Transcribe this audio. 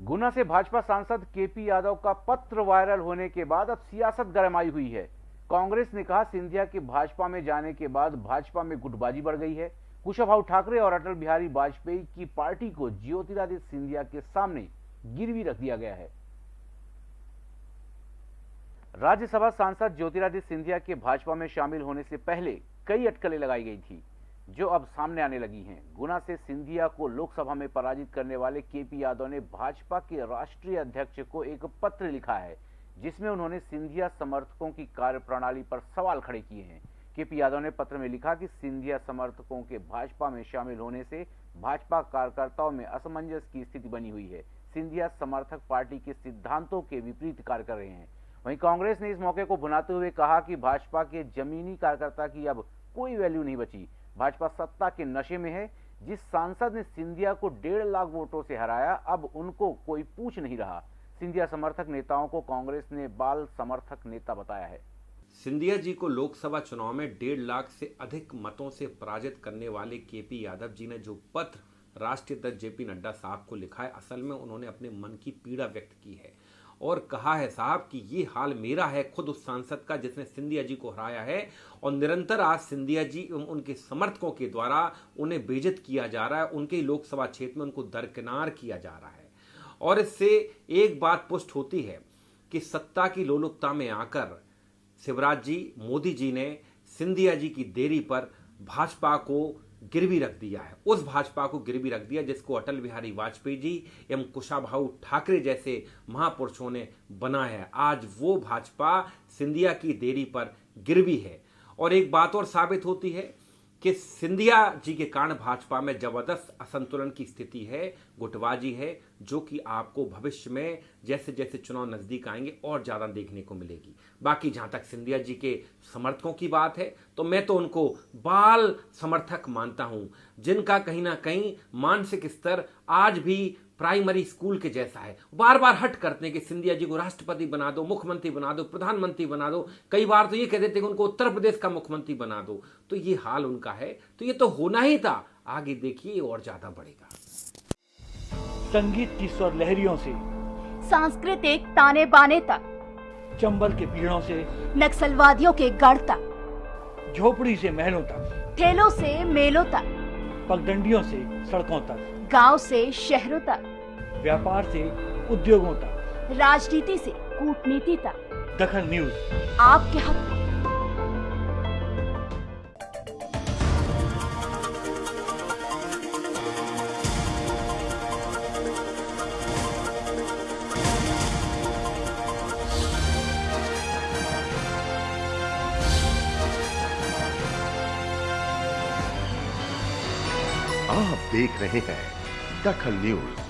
गुना से भाजपा सांसद केपी यादव का पत्र वायरल होने के बाद अब सियासत गरमाई हुई है। कांग्रेस ने कहा, सिंधिया के भाजपा में जाने के बाद भाजपा में गुटबाजी बढ़ गई है। कुशाभाऊ ठाकरे और अटल बिहारी वाजपेयी की पार्टी को ज्योतिरादित्य सिंधिया के सामने गिरवी रख दिया गया है। राज्यसभा सांसद ज्योतिरादित्य सिंधिया के भाजपा में शामिल होने से पहले कई अटकलें लगाई गई थी। जो अब सामने आने लगी हैं। गुना से सिंधिया को लोकसभा में पराजित करने वाले केपी यादव ने भाजपा के राष्ट्रीय अध्यक्ष को एक पत्र लिखा है, जिसमें उन्होंने सिंधिया समर्थकों की कार्यप्रणाली पर सवाल खड़े किए हैं। केपी यादव ने पत्र में लिखा कि सिंधिया समर्थकों के भाजपा में शामिल होने से भाजपा कार्यकर्ताओं में असमंजस की स्थिति बनी हुई है। सिंधिया समर्थक पार्टी के सिद्धांतों के विपरीत कार्य कर रहे हैं। वहीं कांग्रेस ने इस मौके को भुनाते हुए कहा कि भाजपा के जमीनी कार्यकर्ता की अब कोई वैल्यू नहीं बची। भाजपा सत्ता के नशे में है। जिस सांसद ने सिंधिया को डेढ़ लाख वोटों से हराया, अब उनको कोई पूछ नहीं रहा। सिंधिया समर्थक नेताओं को कांग्रेस ने बाल समर्थक नेता बताया है। सिंधिया जी को लोकसभा चुनाव में डेढ़ लाख से अधिक मतों से पराजित करने वाले केपी यादव जी ने जो पत्र राष्ट्रीय अध्यक्ष जेपी नड्डा साहब को लिखा है, असल में उन्होंने अपने मन की पीड़ा व्यक्त की है। और कहा है साहब कि ये हाल मेरा है, खुद उस सांसद का जिसने सिंधिया जी को हराया है और निरंतर आज सिंधिया जी उनके समर्थकों के द्वारा उन्हें बेजत किया जा रहा है, उनके लोकसभा क्षेत्र में उनको दरकिनार किया जा रहा है। और इससे एक बात पुष्ट होती है कि सत्ता की लोलुपता में आकर शिवराज जी, मोदी जी ने सिंधिया जी की देरी पर भाजपा को गिरवी रख दिया है। उस भाजपा को गिरवी रख दिया जिसको अटल बिहारी वाजपेयी जी एवं कुशाभाऊ ठाकरे जैसे महापुरुषों ने बनाया है। आज वो भाजपा सिंधिया की देरी पर गिरवी है। और एक बात और साबित होती है कि सिंधिया जी के कारण भाजपा में ज़बरदस्त असंतुलन की स्थिति है, गुटबाजी है, जो कि आपको भविष्य में जैसे जैसे चुनाव नज़दीक आएँगे और ज़्यादा देखने को मिलेगी। बाकी जहाँ तक सिंधिया जी के समर्थकों की बात है तो मैं तो उनको बाल समर्थक मानता हूँ, जिनका कहीं ना कहीं मानसिक स्तर आज भी प्राइमरी स्कूल के जैसा है। बार बार हट करते हैं कि सिंधिया जी को राष्ट्रपति बना दो मुख्यमंत्री बना दो प्रधानमंत्री बना दो। कई बार तो ये कह देते कि उनको उत्तर प्रदेश का मुख्यमंत्री बना दो। तो ये हाल उनका है। तो ये तो होना ही था। आगे देखिए और ज़्यादा बढ़ेगा। संगीत की स्वर लहरियों से सांस्कृतिक ताने बाने तक चंबल के पीड़ों से नक्सलवादियों के गढ़ तक झोपड़ी से महलों तक। ठेलों से मेलों तक। पगडंडियों से सड़कों तक। गाँव से शहरों तक। व्यापार से उद्योगों तक। राजनीति से कूटनीति तक। दखन न्यूज़। आपके हक आप देख रहे हैं दखल न्यूज़।